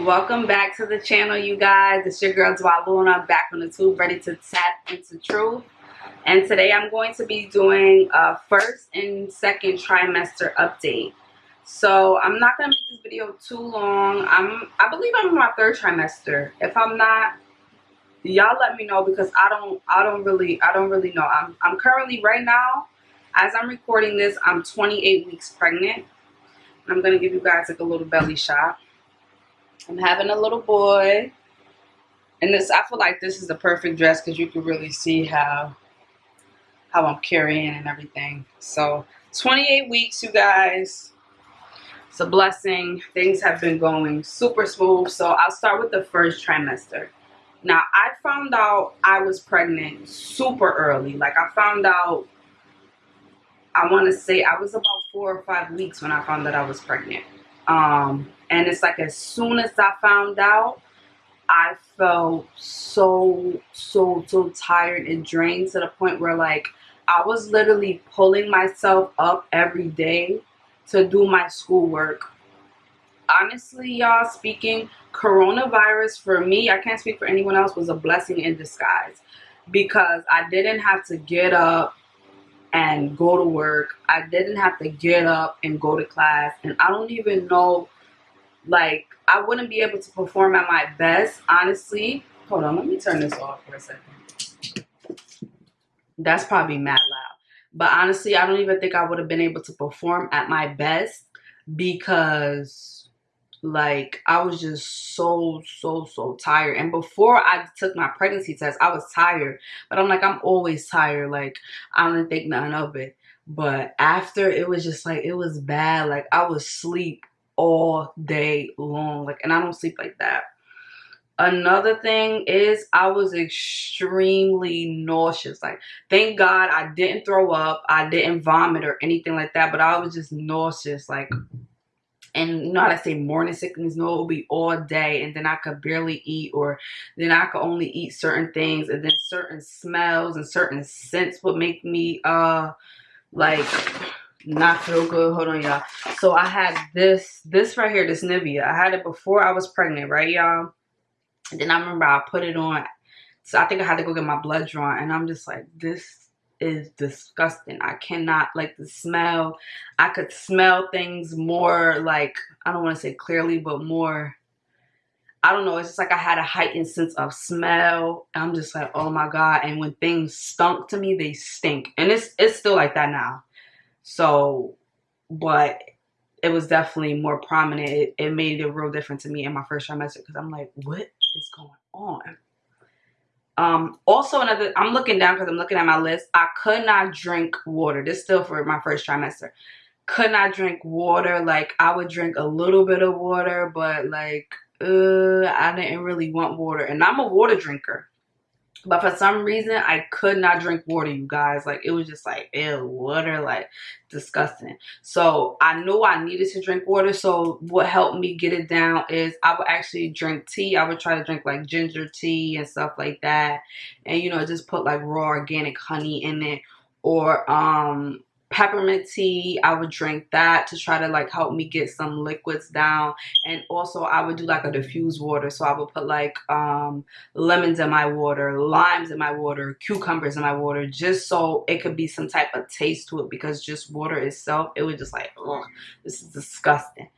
welcome back to the channel you guys. It's your girl and I'm back on the tube ready to tap into truth. And today I'm going to be doing a first and second trimester update. So I'm not gonna make this video too long. I'm I believe I'm in my third trimester. If I'm not y'all let me know because I don't I don't really I don't really know. I'm I'm currently right now as I'm recording this I'm 28 weeks pregnant. I'm gonna give you guys like a little belly shot I'm having a little boy. And this, I feel like this is the perfect dress because you can really see how how I'm carrying and everything. So 28 weeks, you guys. It's a blessing. Things have been going super smooth. So I'll start with the first trimester. Now, I found out I was pregnant super early. Like, I found out, I want to say I was about four or five weeks when I found that I was pregnant. Um, and it's like as soon as I found out, I felt so, so, so tired and drained to the point where like I was literally pulling myself up every day to do my schoolwork. Honestly, y'all, speaking, coronavirus for me, I can't speak for anyone else, was a blessing in disguise because I didn't have to get up and go to work. I didn't have to get up and go to class. And I don't even know like, I wouldn't be able to perform at my best, honestly. Hold on, let me turn this off for a second. That's probably mad loud. But honestly, I don't even think I would have been able to perform at my best because like I was just so so so tired and before I took my pregnancy test I was tired but I'm like I'm always tired like I don't think nothing of it but after it was just like it was bad like I was sleep all day long. Like, and I don't sleep like that. Another thing is I was extremely nauseous. Like, thank God I didn't throw up. I didn't vomit or anything like that. But I was just nauseous. Like, and you know how I say morning sickness? No, it will be all day. And then I could barely eat or then I could only eat certain things. And then certain smells and certain scents would make me, uh, like not feel good. Hold on, y'all. So I had this, this right here, this Nivea. I had it before I was pregnant, right, y'all? Then I remember I put it on. So I think I had to go get my blood drawn. And I'm just like, this is disgusting. I cannot, like, the smell. I could smell things more, like, I don't want to say clearly, but more... I don't know. It's just like I had a heightened sense of smell. I'm just like, oh my God. And when things stunk to me, they stink. And it's it's still like that now. So, but it was definitely more prominent. It, it made a real difference to me in my first trimester because I'm like, what is going on? Um, also another, I'm looking down because I'm looking at my list. I could not drink water. This still for my first trimester. Could not drink water. Like I would drink a little bit of water, but like, uh, I didn't really want water. And I'm a water drinker. But for some reason, I could not drink water, you guys. Like, it was just like, ew, water, like, disgusting. So, I knew I needed to drink water. So, what helped me get it down is I would actually drink tea. I would try to drink, like, ginger tea and stuff like that. And, you know, just put, like, raw organic honey in it. Or, um, peppermint tea i would drink that to try to like help me get some liquids down and also i would do like a diffused water so i would put like um lemons in my water limes in my water cucumbers in my water just so it could be some type of taste to it because just water itself it was just like oh this is disgusting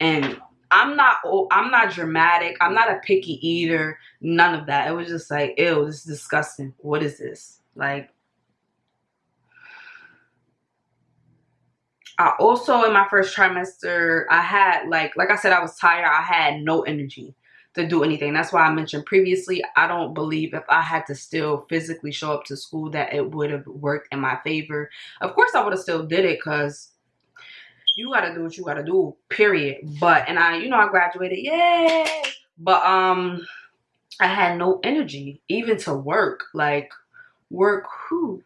and I'm not I'm not dramatic. I'm not a picky eater. None of that. It was just like, ew, this is disgusting. What is this? Like I also in my first trimester, I had like like I said, I was tired. I had no energy to do anything. That's why I mentioned previously, I don't believe if I had to still physically show up to school that it would have worked in my favor. Of course, I would have still did it because you got to do what you got to do, period. But, and I, you know, I graduated, yay! But, um, I had no energy even to work. Like, work, who?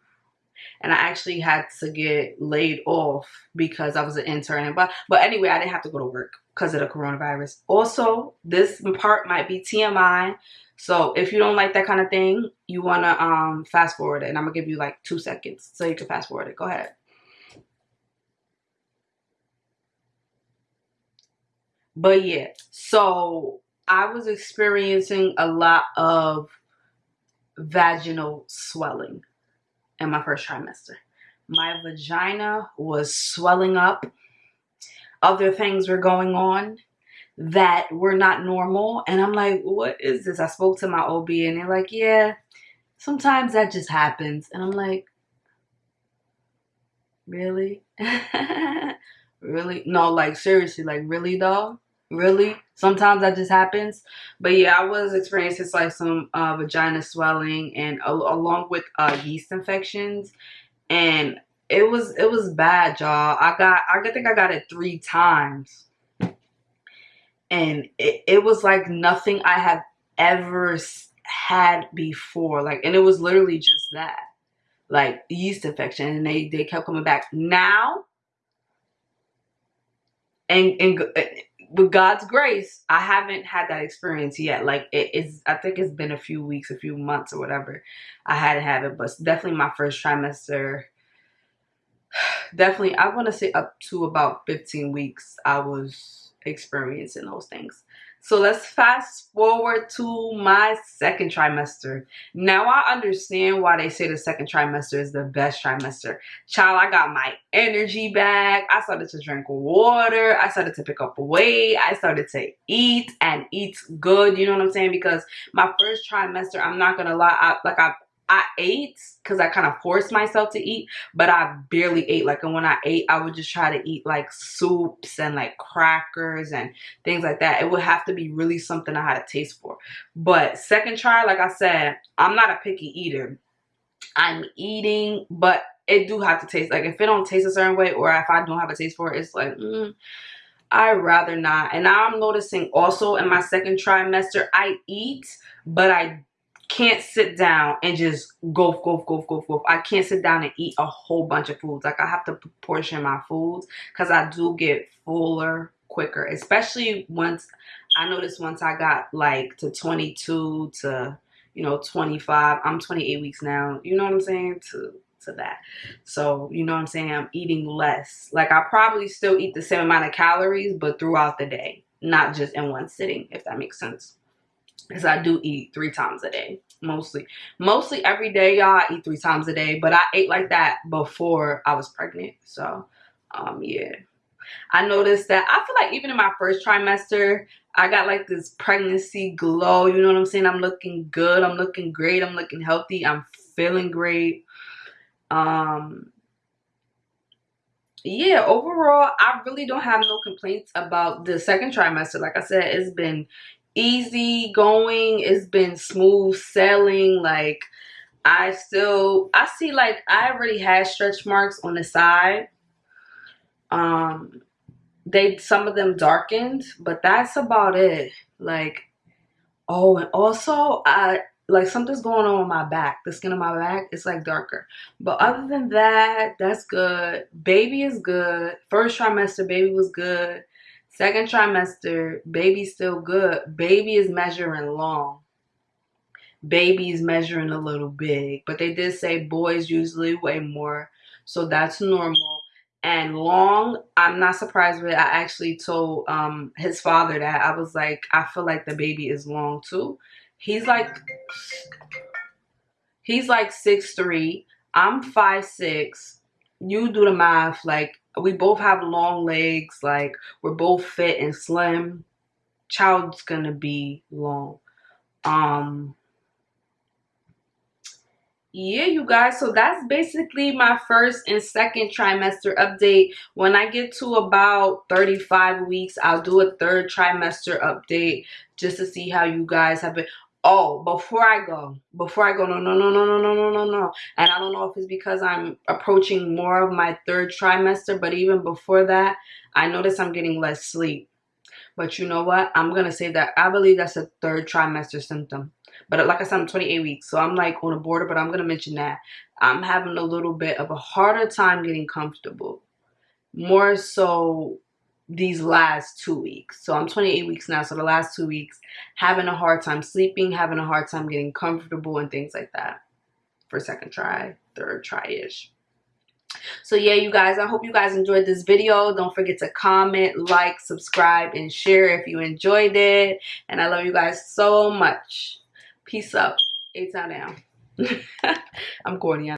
And I actually had to get laid off because I was an intern. But but anyway, I didn't have to go to work because of the coronavirus. Also, this part might be TMI. So if you don't like that kind of thing, you wanna um fast forward it, and I'm gonna give you like two seconds so you can fast forward it. Go ahead. But yeah, so I was experiencing a lot of vaginal swelling in my first trimester. My vagina was swelling up. Other things were going on that were not normal. And I'm like, what is this? I spoke to my OB and they're like, yeah, sometimes that just happens. And I'm like, really? really? No, like seriously, like really though? Really? Sometimes that just happens. But yeah, I was experiencing like some uh, vagina swelling and along with uh, yeast infections. And it was it was bad, y'all. I got I think I got it three times. And it, it was like nothing I have ever had before. Like, and it was literally just that. Like yeast infection. And they, they kept coming back. Now, and, and with God's grace, I haven't had that experience yet. Like it is, I think it's been a few weeks, a few months or whatever. I had to have it, but definitely my first trimester. Definitely, I want to say up to about 15 weeks, I was experiencing those things. So let's fast forward to my second trimester. Now I understand why they say the second trimester is the best trimester. Child, I got my energy back. I started to drink water. I started to pick up weight. I started to eat and eat good. You know what I'm saying? Because my first trimester, I'm not going to lie, I, like I I ate because I kind of forced myself to eat, but I barely ate. Like, and when I ate, I would just try to eat like soups and like crackers and things like that. It would have to be really something I had a taste for. But second try, like I said, I'm not a picky eater. I'm eating, but it do have to taste. Like, if it don't taste a certain way or if I don't have a taste for it, it's like, mm, i rather not. And now I'm noticing also in my second trimester, I eat, but I can't sit down and just go, go, go, go, go. I can't sit down and eat a whole bunch of foods. Like I have to portion my foods because I do get fuller quicker, especially once I noticed once I got like to 22 to, you know, 25. I'm 28 weeks now. You know what I'm saying? To to that. So, you know what I'm saying? I'm eating less. Like I probably still eat the same amount of calories, but throughout the day, not just in one sitting, if that makes sense because I do eat three times a day mostly. Mostly every day y'all I eat three times a day but I ate like that before I was pregnant so um yeah. I noticed that I feel like even in my first trimester I got like this pregnancy glow you know what I'm saying? I'm looking good I'm looking great I'm looking healthy I'm feeling great. Um yeah overall i really don't have no complaints about the second trimester. Like i said it's been easy going. It's been smooth sailing. Like I still, I see like I already had stretch marks on the side. Um, they, some of them darkened, but that's about it. Like, oh, and also I, like something's going on with my back. The skin on my back is like darker. But other than that, that's good. Baby is good. First trimester, baby was good. Second trimester, baby's still good. Baby is measuring long. Baby is measuring a little big. But they did say boys usually weigh more. So that's normal. And long, I'm not surprised with it. I actually told um, his father that. I was like, I feel like the baby is long too. He's like, he's like six three. I'm five six. You do the math. Like we both have long legs like we're both fit and slim. Child's gonna be long. Um yeah you guys so that's basically my first and second trimester update. When i get to about 35 weeks i'll do a third trimester update just to see how you guys have been oh before i go before i go no no no no no no no no no. And i don't know if it's because i'm approaching more of my third trimester but even before that i notice i'm getting less sleep. But you know what? I'm gonna say that i believe that's a third trimester symptom. But like i said i'm 28 weeks so i'm like on a border but i'm gonna mention that i'm having a little bit of a harder time getting comfortable. More so these last two weeks. So I'm 28 weeks now. So the last two weeks, having a hard time sleeping, having a hard time getting comfortable and things like that for second try, third try-ish. so yeah you guys i hope you guys enjoyed this video don't forget to comment like subscribe and share if you enjoyed it and i love you guys so much peace up A-town down i'm corny